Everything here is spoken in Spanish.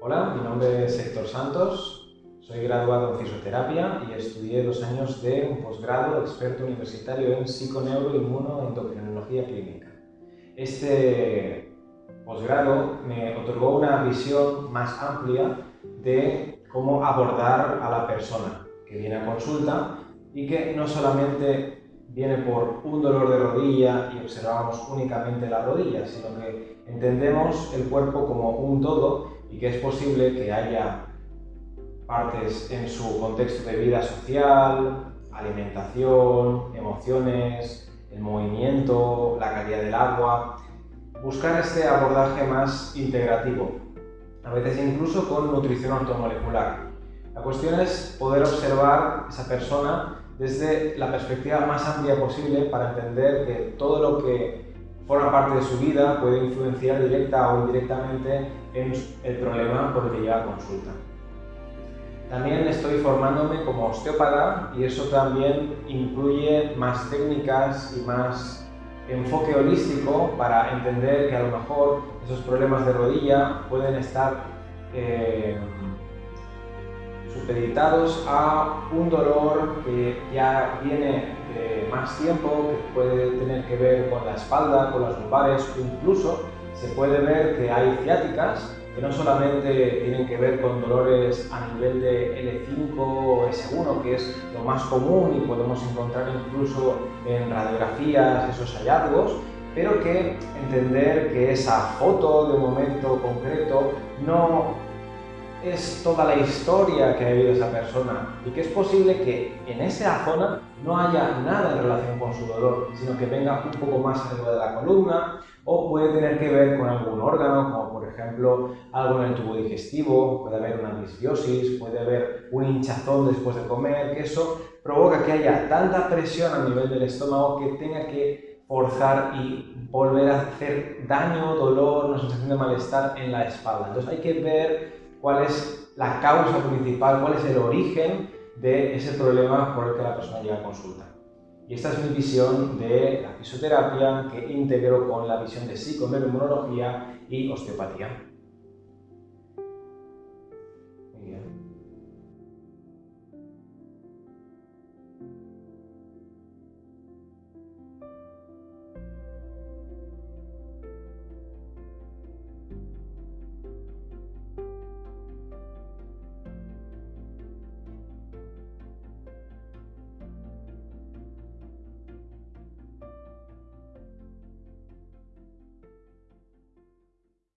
Hola, mi nombre es Héctor Santos, soy graduado en fisioterapia y estudié dos años de un posgrado experto universitario en psiconeuroinmunoendocrinología clínica. Este posgrado me otorgó una visión más amplia de cómo abordar a la persona que viene a consulta y que no solamente viene por un dolor de rodilla y observamos únicamente la rodilla, sino que entendemos el cuerpo como un todo y que es posible que haya partes en su contexto de vida social, alimentación, emociones, el movimiento, la calidad del agua. Buscar este abordaje más integrativo, a veces incluso con nutrición automolecular. La cuestión es poder observar esa persona desde la perspectiva más amplia posible para entender que todo lo que forma parte de su vida puede influenciar directa o indirectamente en el problema por el que lleva a consulta. También estoy formándome como osteópata y eso también incluye más técnicas y más enfoque holístico para entender que a lo mejor esos problemas de rodilla pueden estar eh, supeditados a un dolor que ya viene de más tiempo, que puede tener que ver con la espalda, con las lumbares, incluso se puede ver que hay ciáticas que no solamente tienen que ver con dolores a nivel de L5 o S1, que es lo más común y podemos encontrar incluso en radiografías esos hallazgos, pero que entender que esa foto de un momento concreto no es toda la historia que ha vivido esa persona y que es posible que en esa zona no haya nada en relación con su dolor, sino que venga un poco más arriba de la columna o puede tener que ver con algún órgano, como por ejemplo algo en el tubo digestivo, puede haber una disbiosis, puede haber un hinchazón después de comer, que eso provoca que haya tanta presión a nivel del estómago que tenga que forzar y volver a hacer daño, dolor, una sensación de malestar en la espalda. Entonces hay que ver cuál es la causa principal, cuál es el origen de ese problema por el que la persona llega a consulta. Y esta es mi visión de la fisioterapia que integro con la visión de psiconeuroinmunología y osteopatía. Muy bien.